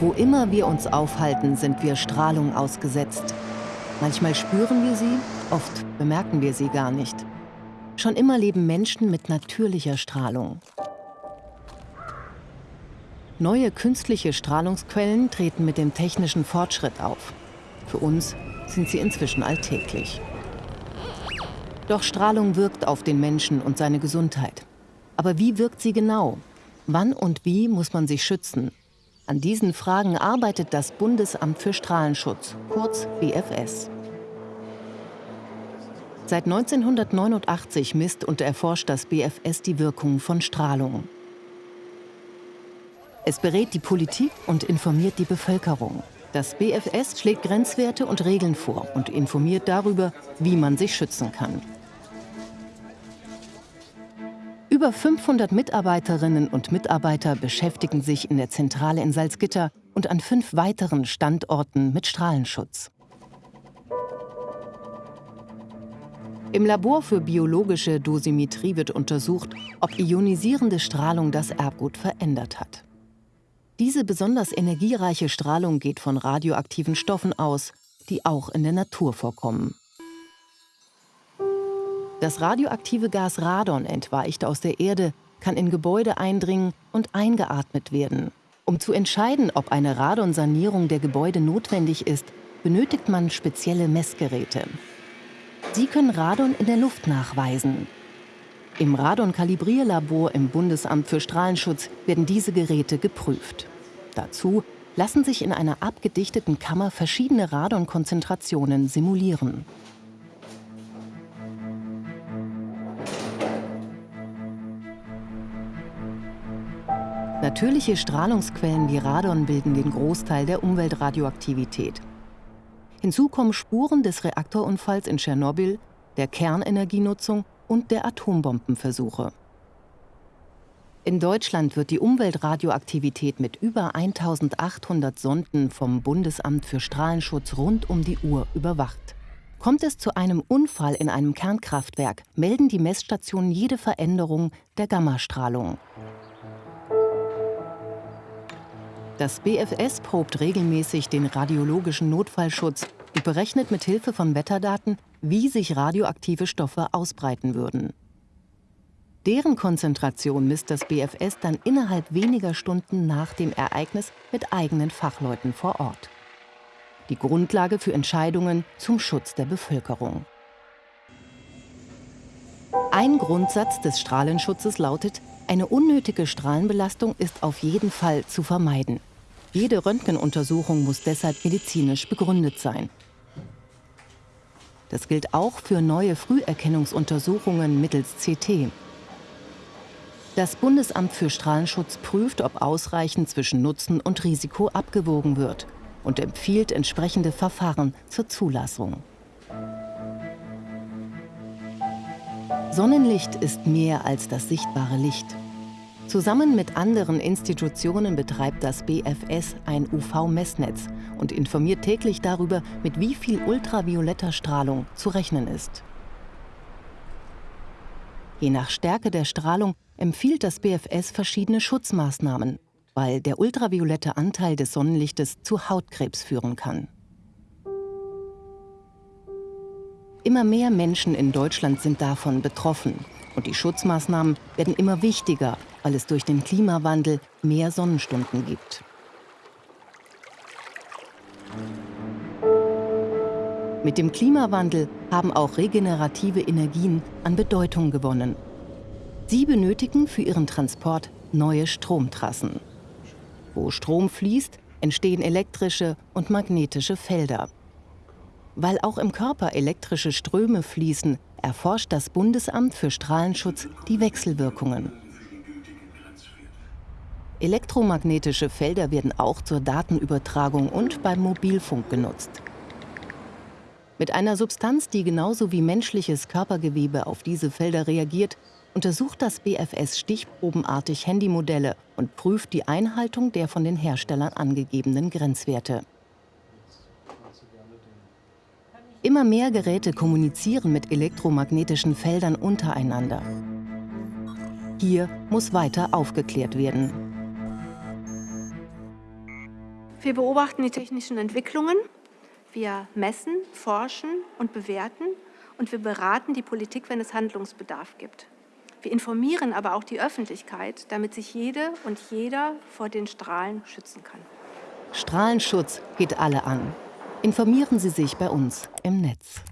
Wo immer wir uns aufhalten, sind wir Strahlung ausgesetzt. Manchmal spüren wir sie, oft bemerken wir sie gar nicht. Schon immer leben Menschen mit natürlicher Strahlung. Neue künstliche Strahlungsquellen treten mit dem technischen Fortschritt auf. Für uns sind sie inzwischen alltäglich. Doch Strahlung wirkt auf den Menschen und seine Gesundheit. Aber wie wirkt sie genau? Wann und wie muss man sich schützen? An diesen Fragen arbeitet das Bundesamt für Strahlenschutz, kurz BFS. Seit 1989 misst und erforscht das BFS die Wirkung von Strahlung. Es berät die Politik und informiert die Bevölkerung. Das BFS schlägt Grenzwerte und Regeln vor und informiert darüber, wie man sich schützen kann. Über 500 Mitarbeiterinnen und Mitarbeiter beschäftigen sich in der Zentrale in Salzgitter und an fünf weiteren Standorten mit Strahlenschutz. Im Labor für biologische Dosimetrie wird untersucht, ob ionisierende Strahlung das Erbgut verändert hat. Diese besonders energiereiche Strahlung geht von radioaktiven Stoffen aus, die auch in der Natur vorkommen. Das radioaktive Gas Radon entweicht aus der Erde, kann in Gebäude eindringen und eingeatmet werden. Um zu entscheiden, ob eine Radonsanierung der Gebäude notwendig ist, benötigt man spezielle Messgeräte. Sie können Radon in der Luft nachweisen. Im Radon-Kalibrierlabor im Bundesamt für Strahlenschutz werden diese Geräte geprüft. Dazu lassen sich in einer abgedichteten Kammer verschiedene Radonkonzentrationen simulieren. Natürliche Strahlungsquellen wie Radon bilden den Großteil der Umweltradioaktivität. Hinzu kommen Spuren des Reaktorunfalls in Tschernobyl, der Kernenergienutzung und der Atombombenversuche. In Deutschland wird die Umweltradioaktivität mit über 1800 Sonden vom Bundesamt für Strahlenschutz rund um die Uhr überwacht. Kommt es zu einem Unfall in einem Kernkraftwerk, melden die Messstationen jede Veränderung der Gammastrahlung. Das BFS probt regelmäßig den radiologischen Notfallschutz und berechnet mit Hilfe von Wetterdaten, wie sich radioaktive Stoffe ausbreiten würden. Deren Konzentration misst das BFS dann innerhalb weniger Stunden nach dem Ereignis mit eigenen Fachleuten vor Ort. Die Grundlage für Entscheidungen zum Schutz der Bevölkerung. Ein Grundsatz des Strahlenschutzes lautet, eine unnötige Strahlenbelastung ist auf jeden Fall zu vermeiden. Jede Röntgenuntersuchung muss deshalb medizinisch begründet sein. Das gilt auch für neue Früherkennungsuntersuchungen mittels CT. Das Bundesamt für Strahlenschutz prüft, ob ausreichend zwischen Nutzen und Risiko abgewogen wird und empfiehlt entsprechende Verfahren zur Zulassung. Sonnenlicht ist mehr als das sichtbare Licht. Zusammen mit anderen Institutionen betreibt das BFS ein UV-Messnetz und informiert täglich darüber, mit wie viel ultravioletter Strahlung zu rechnen ist. Je nach Stärke der Strahlung empfiehlt das BFS verschiedene Schutzmaßnahmen, weil der ultraviolette Anteil des Sonnenlichtes zu Hautkrebs führen kann. Immer mehr Menschen in Deutschland sind davon betroffen und die Schutzmaßnahmen werden immer wichtiger, weil es durch den Klimawandel mehr Sonnenstunden gibt. Mit dem Klimawandel haben auch regenerative Energien an Bedeutung gewonnen. Sie benötigen für ihren Transport neue Stromtrassen. Wo Strom fließt, entstehen elektrische und magnetische Felder. Weil auch im Körper elektrische Ströme fließen, erforscht das Bundesamt für Strahlenschutz die Wechselwirkungen. Elektromagnetische Felder werden auch zur Datenübertragung und beim Mobilfunk genutzt. Mit einer Substanz, die genauso wie menschliches Körpergewebe auf diese Felder reagiert, untersucht das BFS stichprobenartig Handymodelle und prüft die Einhaltung der von den Herstellern angegebenen Grenzwerte. Immer mehr Geräte kommunizieren mit elektromagnetischen Feldern untereinander. Hier muss weiter aufgeklärt werden. Wir beobachten die technischen Entwicklungen. Wir messen, forschen und bewerten und wir beraten die Politik, wenn es Handlungsbedarf gibt. Wir informieren aber auch die Öffentlichkeit, damit sich jede und jeder vor den Strahlen schützen kann. Strahlenschutz geht alle an. Informieren Sie sich bei uns im Netz.